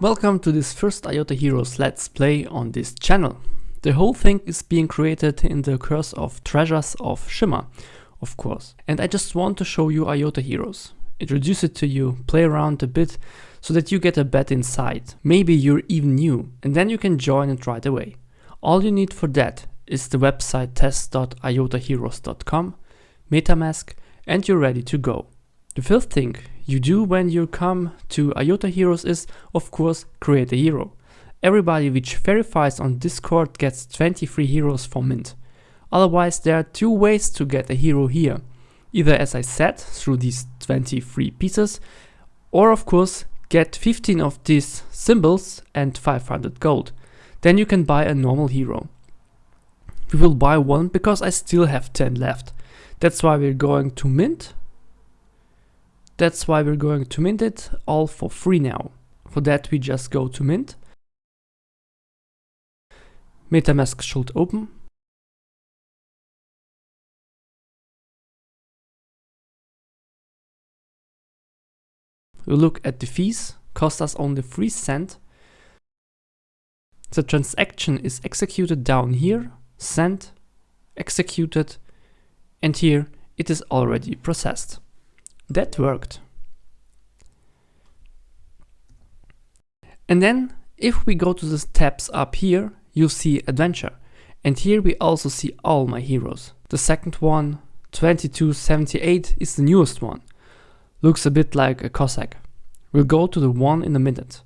Welcome to this first IOTA Heroes Let's Play on this channel. The whole thing is being created in the Curse of Treasures of Shimmer, of course. And I just want to show you IOTA Heroes. Introduce it to you, play around a bit, so that you get a bet inside. Maybe you're even new, and then you can join it right away. All you need for that is the website test.iotaheroes.com, MetaMask, and you're ready to go. The first thing you do when you come to IOTA Heroes is, of course, create a hero. Everybody which verifies on Discord gets 23 heroes for mint. Otherwise, there are two ways to get a hero here. Either as I said, through these 23 pieces, or of course, get 15 of these symbols and 500 gold. Then you can buy a normal hero. We will buy one because I still have 10 left. That's why we're going to mint that's why we're going to mint it all for free now. For that we just go to mint. MetaMask should open. We look at the fees, cost us only 3 cent. The transaction is executed down here, sent, executed, and here it is already processed. That worked. And then if we go to the tabs up here, you'll see adventure. And here we also see all my heroes. The second one, 2278 is the newest one. Looks a bit like a Cossack. We'll go to the one in a minute.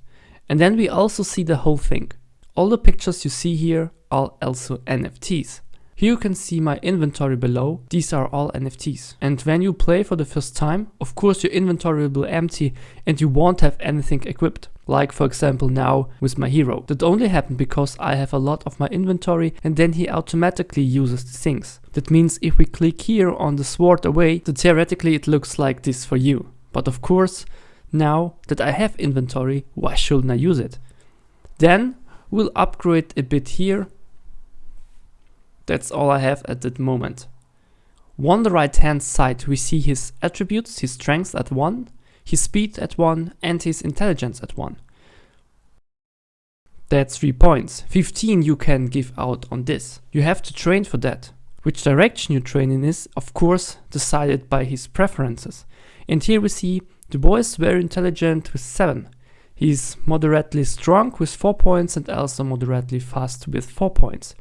And then we also see the whole thing. All the pictures you see here are also NFTs. Here you can see my inventory below, these are all NFTs. And when you play for the first time, of course your inventory will be empty and you won't have anything equipped. Like for example now with my hero. That only happened because I have a lot of my inventory and then he automatically uses the things. That means if we click here on the sword away, then theoretically it looks like this for you. But of course, now that I have inventory, why shouldn't I use it? Then we'll upgrade a bit here that's all I have at that moment. On the right hand side we see his attributes, his strength at 1, his speed at 1 and his intelligence at 1. That's 3 points. 15 you can give out on this. You have to train for that. Which direction you train in is, of course, decided by his preferences. And here we see the boy is very intelligent with 7. He's moderately strong with 4 points and also moderately fast with 4 points.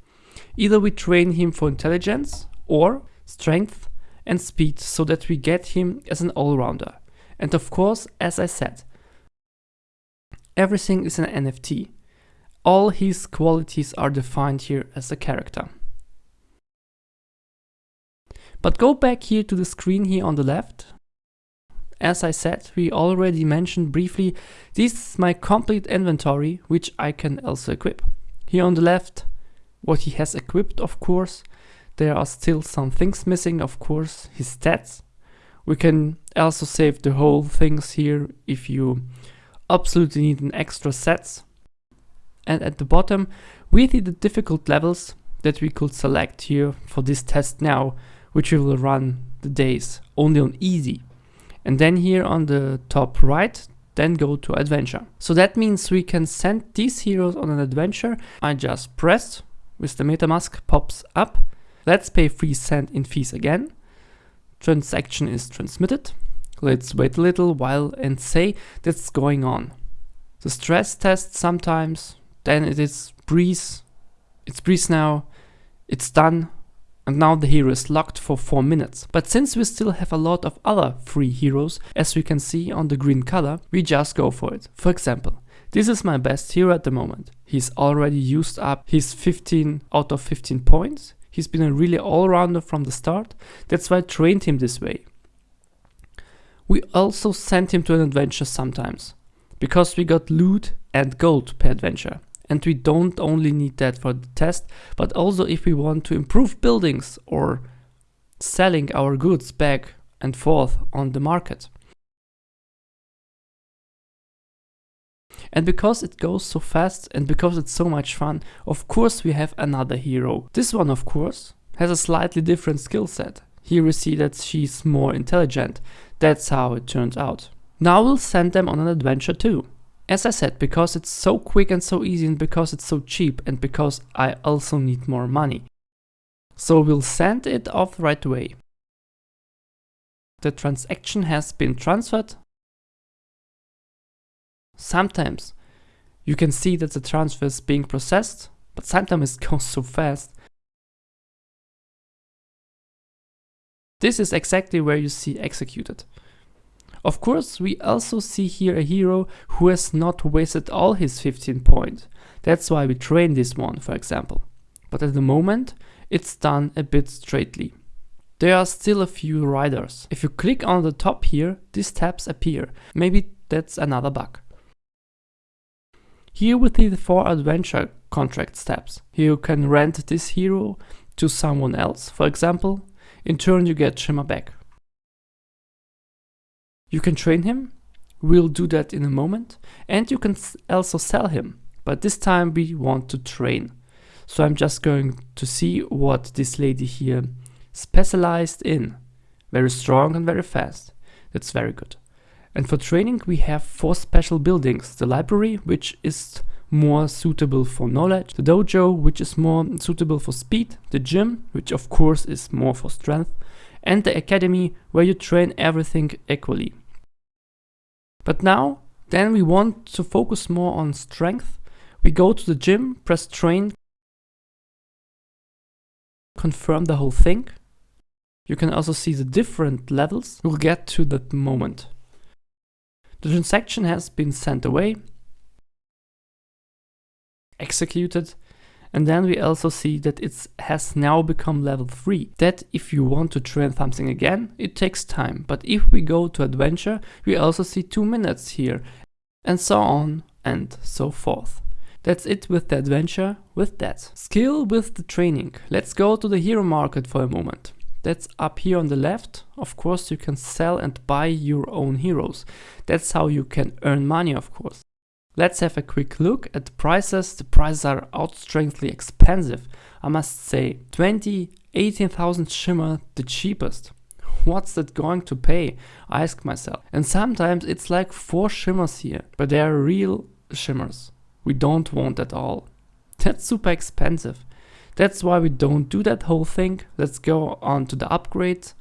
Either we train him for intelligence or strength and speed so that we get him as an all-rounder. And of course, as I said, everything is an NFT. All his qualities are defined here as a character. But go back here to the screen here on the left. As I said, we already mentioned briefly, this is my complete inventory, which I can also equip. Here on the left, what he has equipped, of course. There are still some things missing, of course, his stats. We can also save the whole things here if you absolutely need an extra sets. And at the bottom, we see the difficult levels that we could select here for this test now, which we will run the days only on easy. And then here on the top right, then go to adventure. So that means we can send these heroes on an adventure. I just press with the MetaMask pops up. Let's pay 3 cent in fees again. Transaction is transmitted. Let's wait a little while and say that's going on. The stress test sometimes, then it is breeze. It's breeze now. It's done. And now the hero is locked for 4 minutes. But since we still have a lot of other free heroes, as we can see on the green color, we just go for it. For example, this is my best hero at the moment. He's already used up his 15 out of 15 points. He's been a really all-rounder from the start. That's why I trained him this way. We also sent him to an adventure sometimes, because we got loot and gold per adventure. And we don't only need that for the test, but also if we want to improve buildings or selling our goods back and forth on the market. And because it goes so fast and because it's so much fun, of course we have another hero. This one of course has a slightly different skill set. Here we see that she's more intelligent. That's how it turns out. Now we'll send them on an adventure too. As I said, because it's so quick and so easy and because it's so cheap and because I also need more money. So we'll send it off right away. The transaction has been transferred. Sometimes you can see that the transfer is being processed, but sometimes it goes so fast. This is exactly where you see executed. Of course, we also see here a hero who has not wasted all his 15 points. That's why we train this one, for example. But at the moment, it's done a bit straightly. There are still a few riders. If you click on the top here, these tabs appear. Maybe that's another bug. Here we see the four adventure contract steps. Here you can rent this hero to someone else, for example. In turn you get Shimmer back. You can train him, we'll do that in a moment, and you can also sell him, but this time we want to train. So I'm just going to see what this lady here specialized in. Very strong and very fast. That's very good. And for training we have four special buildings. The library, which is more suitable for knowledge, the dojo, which is more suitable for speed, the gym, which of course is more for strength, and the academy, where you train everything equally. But now, then we want to focus more on strength. We go to the gym, press train, confirm the whole thing. You can also see the different levels. We'll get to that moment. The transaction has been sent away, executed, and then we also see that it has now become level 3. That if you want to train something again, it takes time. But if we go to adventure, we also see 2 minutes here, and so on and so forth. That's it with the adventure, with that. Skill with the training. Let's go to the hero market for a moment. That's up here on the left. Of course you can sell and buy your own heroes. That's how you can earn money of course. Let's have a quick look at the prices. The prices are outstrangely expensive. I must say 20, 18,000 shimmer the cheapest. What's that going to pay? I ask myself. And sometimes it's like 4 shimmers here, but they are real shimmers. We don't want that all. That's super expensive. That's why we don't do that whole thing. Let's go on to the upgrades.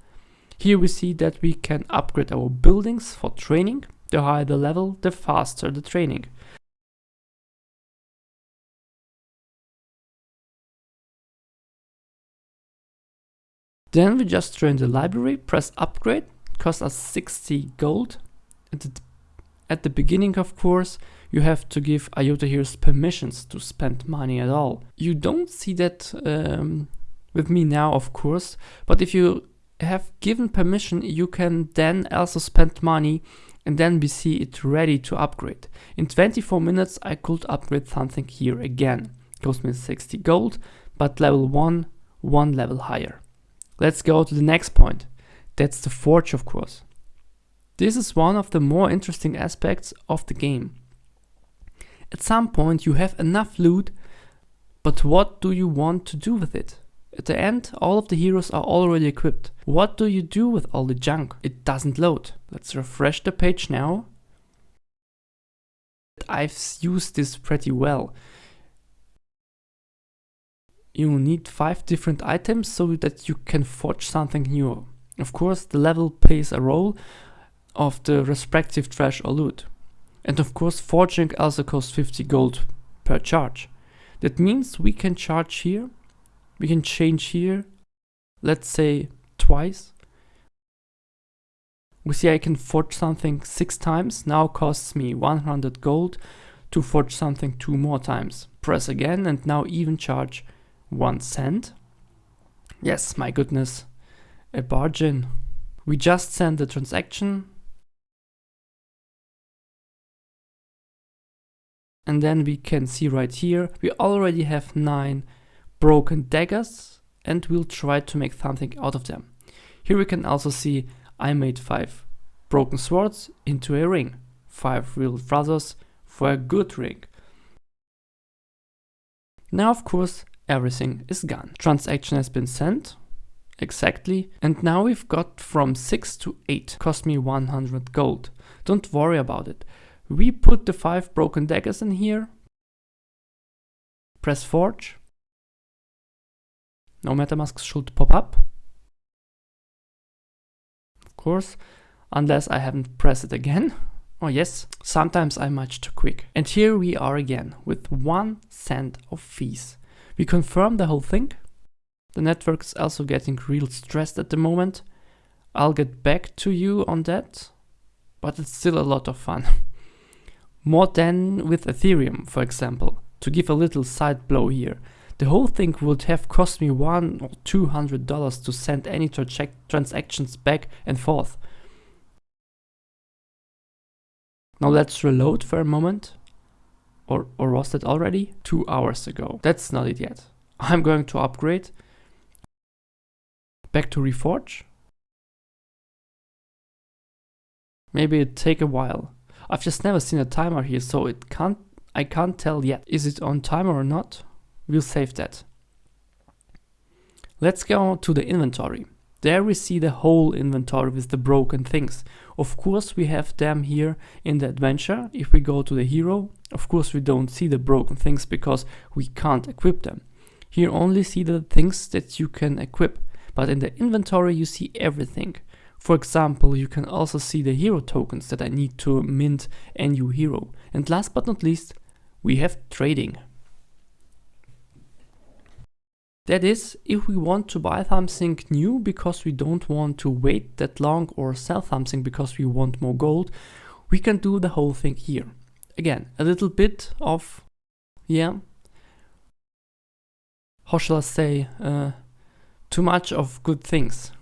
Here we see that we can upgrade our buildings for training. The higher the level, the faster the training. Then we just train the library, press upgrade, costs us 60 gold. At the, at the beginning, of course, you have to give IOTA Heroes permissions to spend money at all. You don't see that um, with me now, of course, but if you have given permission, you can then also spend money and then we see it ready to upgrade. In 24 minutes, I could upgrade something here again. Cost me 60 gold, but level 1, one level higher. Let's go to the next point. That's the forge, of course. This is one of the more interesting aspects of the game. At some point you have enough loot, but what do you want to do with it? At the end, all of the heroes are already equipped. What do you do with all the junk? It doesn't load. Let's refresh the page now. I've used this pretty well you need five different items so that you can forge something new. Of course, the level plays a role of the respective trash or loot. And of course, forging also costs 50 gold per charge. That means we can charge here, we can change here, let's say twice. We see I can forge something six times, now costs me 100 gold to forge something two more times. Press again and now even charge one cent. Yes, my goodness, a bargain. We just send the transaction. And then we can see right here, we already have nine broken daggers and we'll try to make something out of them. Here we can also see I made five broken swords into a ring, five real brothers for a good ring. Now of course everything is gone. Transaction has been sent, exactly, and now we've got from 6 to 8, cost me 100 gold. Don't worry about it. We put the five broken daggers in here. Press forge. No MetaMask should pop up. Of course, unless I haven't pressed it again. Oh yes, sometimes I'm much too quick. And here we are again with one cent of fees. We confirm the whole thing. The network is also getting real stressed at the moment. I'll get back to you on that, but it's still a lot of fun. More than with Ethereum, for example. To give a little side blow here. The whole thing would have cost me one or two hundred dollars to send any tra transactions back and forth. Now let's reload for a moment. Or, or was that already? Two hours ago. That's not it yet. I'm going to upgrade. Back to Reforge. Maybe it take a while. I've just never seen a timer here, so it can't I can't tell yet. Is it on timer or not? We'll save that. Let's go to the inventory. There we see the whole inventory with the broken things. Of course we have them here in the adventure. If we go to the hero, of course we don't see the broken things because we can't equip them. Here only see the things that you can equip, but in the inventory you see everything. For example, you can also see the hero tokens that I need to mint a new hero. And last but not least, we have trading. That is, if we want to buy something new because we don't want to wait that long or sell something because we want more gold, we can do the whole thing here. Again, a little bit of, yeah, how shall I say, uh, too much of good things.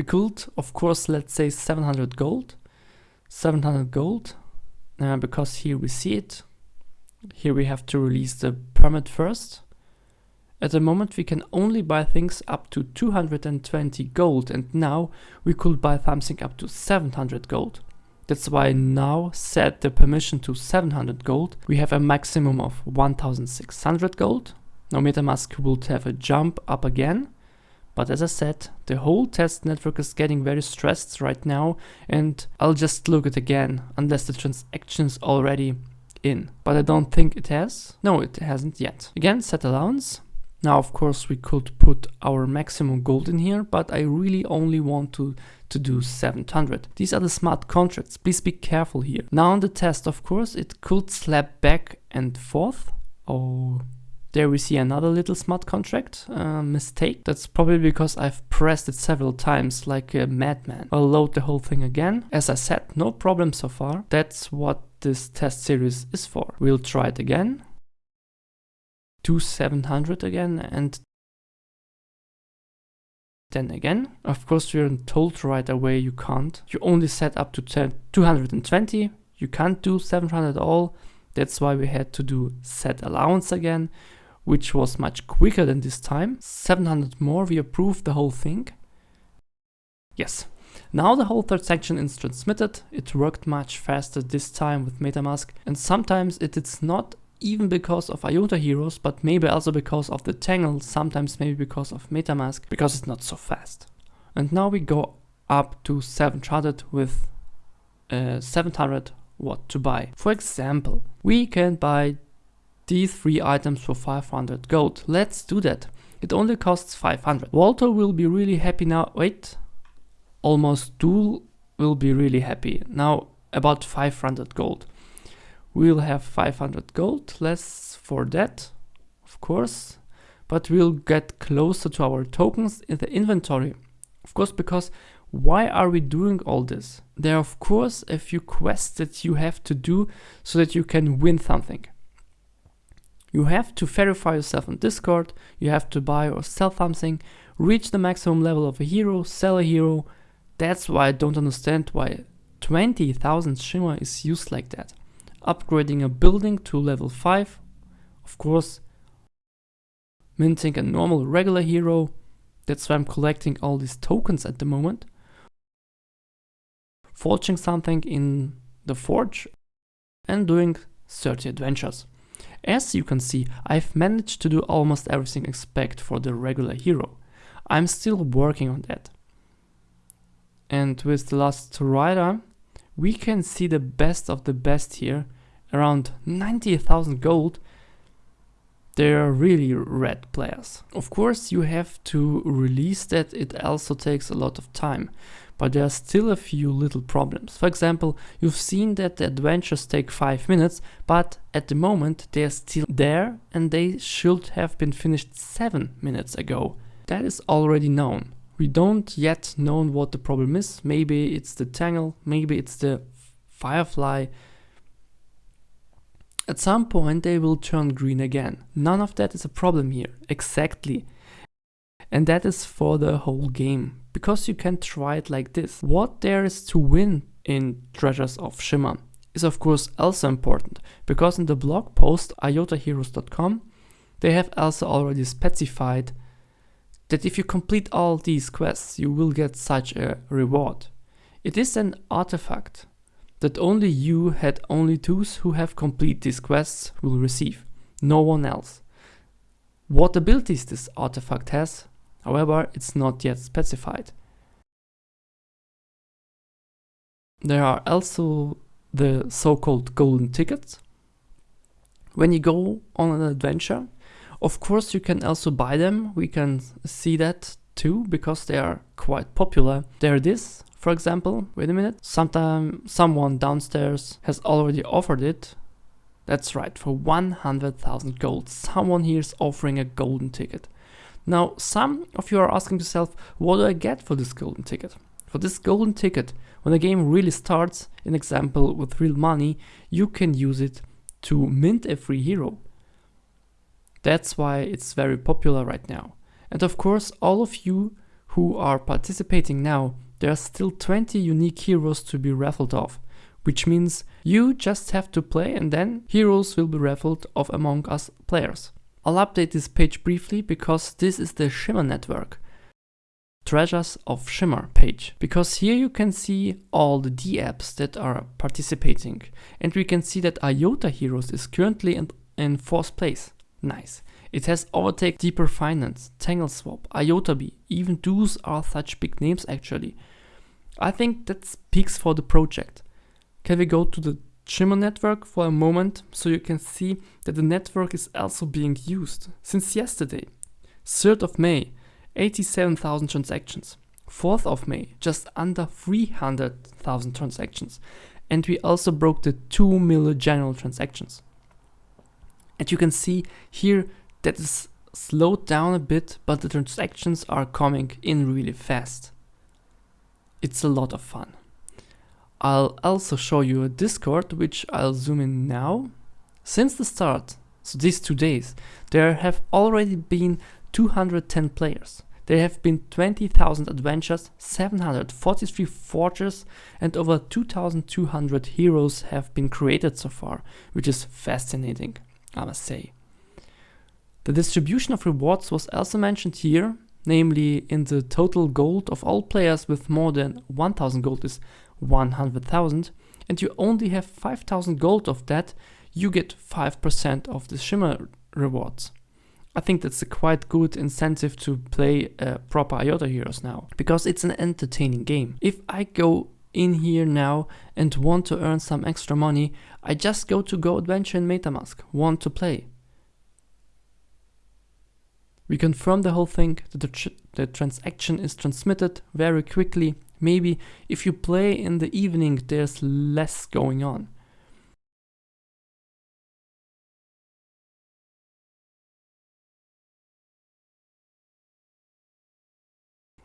We could, of course, let's say 700 gold, 700 gold, uh, because here we see it. Here we have to release the permit first. At the moment we can only buy things up to 220 gold and now we could buy something up to 700 gold. That's why I now set the permission to 700 gold. We have a maximum of 1600 gold. Now MetaMask will have a jump up again. But as I said, the whole test network is getting very stressed right now and I'll just look it again unless the transaction is already in. But I don't think it has. No, it hasn't yet. Again, set allowance. Now, of course, we could put our maximum gold in here, but I really only want to, to do 700. These are the smart contracts. Please be careful here. Now on the test, of course, it could slap back and forth. Oh, there we see another little smart contract uh, mistake. That's probably because I've pressed it several times like a madman. I'll load the whole thing again. As I said, no problem so far. That's what this test series is for. We'll try it again to 700 again and then again. Of course we're told right away you can't. You only set up to 10, 220. You can't do 700 at all. That's why we had to do set allowance again, which was much quicker than this time. 700 more, we approve the whole thing. Yes. Now the whole third section is transmitted. It worked much faster this time with MetaMask and sometimes it is not even because of IOTA heroes, but maybe also because of the Tangle, sometimes maybe because of MetaMask, because it's not so fast. And now we go up to 700 with uh, 700 what to buy. For example, we can buy these three items for 500 gold. Let's do that. It only costs 500. Walter will be really happy now. Wait, almost Duel will be really happy. Now about 500 gold. We'll have 500 gold, less for that, of course, but we'll get closer to our tokens in the inventory. Of course, because why are we doing all this? There are of course a few quests that you have to do so that you can win something. You have to verify yourself on Discord, you have to buy or sell something, reach the maximum level of a hero, sell a hero. That's why I don't understand why 20,000 Shimmer is used like that. Upgrading a building to level 5, of course, minting a normal regular hero, that's why I'm collecting all these tokens at the moment, forging something in the forge, and doing 30 adventures. As you can see, I've managed to do almost everything except for the regular hero. I'm still working on that. And with the last rider, we can see the best of the best here around 90,000 gold, they're really red players. Of course, you have to release that, it also takes a lot of time, but there are still a few little problems. For example, you've seen that the adventures take 5 minutes, but at the moment they're still there and they should have been finished 7 minutes ago. That is already known. We don't yet know what the problem is. Maybe it's the tangle, maybe it's the firefly, at some point they will turn green again. None of that is a problem here, exactly. And that is for the whole game, because you can try it like this. What there is to win in Treasures of Shimmer is of course also important, because in the blog post iotaheroes.com they have also already specified that if you complete all these quests you will get such a reward. It is an artifact that only you had only those who have complete these quests will receive, no one else. What abilities this artifact has, however, it's not yet specified. There are also the so-called golden tickets. When you go on an adventure, of course you can also buy them, we can see that too, because they are quite popular. There this, for example, wait a minute, sometime someone downstairs has already offered it. That's right, for 100,000 gold. Someone here is offering a golden ticket. Now, some of you are asking yourself, what do I get for this golden ticket? For this golden ticket, when the game really starts, an example with real money, you can use it to mint a free hero. That's why it's very popular right now. And of course, all of you who are participating now there are still 20 unique heroes to be raffled off, which means you just have to play and then heroes will be raffled off among us players. I'll update this page briefly because this is the Shimmer network. Treasures of Shimmer page because here you can see all the D apps that are participating and we can see that IOTA Heroes is currently in, in fourth place. Nice. It has Overtake DeepR Finance, Tangle Swap, IotaBee, even those are such big names actually. I think that speaks for the project. Can we go to the Shimmer network for a moment so you can see that the network is also being used since yesterday. 3rd of May, 87,000 transactions. 4th of May, just under 300,000 transactions. And we also broke the 2 million general transactions. And you can see here that is slowed down a bit, but the transactions are coming in really fast. It's a lot of fun. I'll also show you a Discord, which I'll zoom in now. Since the start, so these two days, there have already been 210 players. There have been 20,000 adventures, 743 forges and over 2,200 heroes have been created so far, which is fascinating, I must say. The distribution of rewards was also mentioned here, namely in the total gold of all players with more than 1000 gold is 100,000 and you only have 5000 gold of that, you get 5% of the Shimmer rewards. I think that's a quite good incentive to play uh, proper IOTA Heroes now, because it's an entertaining game. If I go in here now and want to earn some extra money, I just go to Go Adventure in MetaMask, want to play. We confirm the whole thing, the, tr the transaction is transmitted very quickly. Maybe if you play in the evening, there's less going on.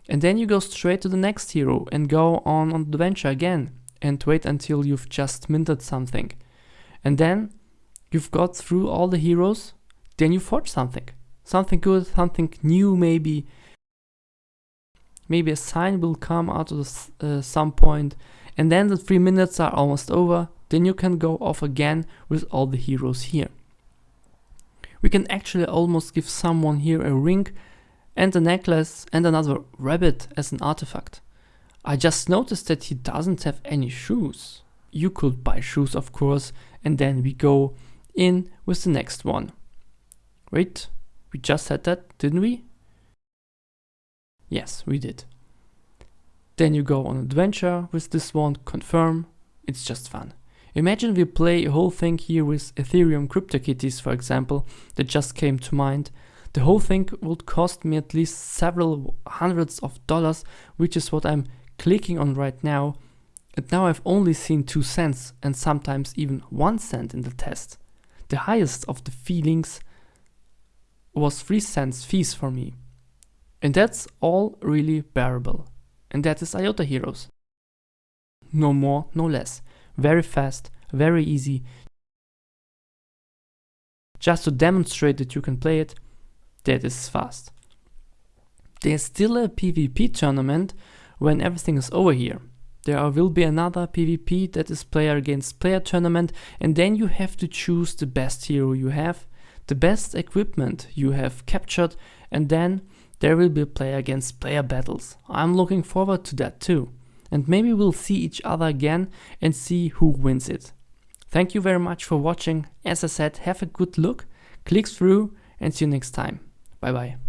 And then you go straight to the next hero and go on an adventure again and wait until you've just minted something. And then you've got through all the heroes, then you forge something something good, something new maybe. Maybe a sign will come out of uh, some point and then the three minutes are almost over. Then you can go off again with all the heroes here. We can actually almost give someone here a ring and a necklace and another rabbit as an artifact. I just noticed that he doesn't have any shoes. You could buy shoes of course and then we go in with the next one. Wait, we just said that, didn't we? Yes, we did. Then you go on adventure with this one, confirm, it's just fun. Imagine we play a whole thing here with Ethereum CryptoKitties for example, that just came to mind. The whole thing would cost me at least several hundreds of dollars, which is what I'm clicking on right now. And now I've only seen 2 cents and sometimes even 1 cent in the test. The highest of the feelings was 3 cents fees for me. And that's all really bearable. And that is IOTA Heroes. No more, no less. Very fast, very easy. Just to demonstrate that you can play it, that is fast. There's still a PvP tournament when everything is over here. There will be another PvP that is player against player tournament and then you have to choose the best hero you have, the best equipment you have captured and then there will be player against player battles. I'm looking forward to that too. And maybe we'll see each other again and see who wins it. Thank you very much for watching. As I said, have a good look, click through and see you next time. Bye bye.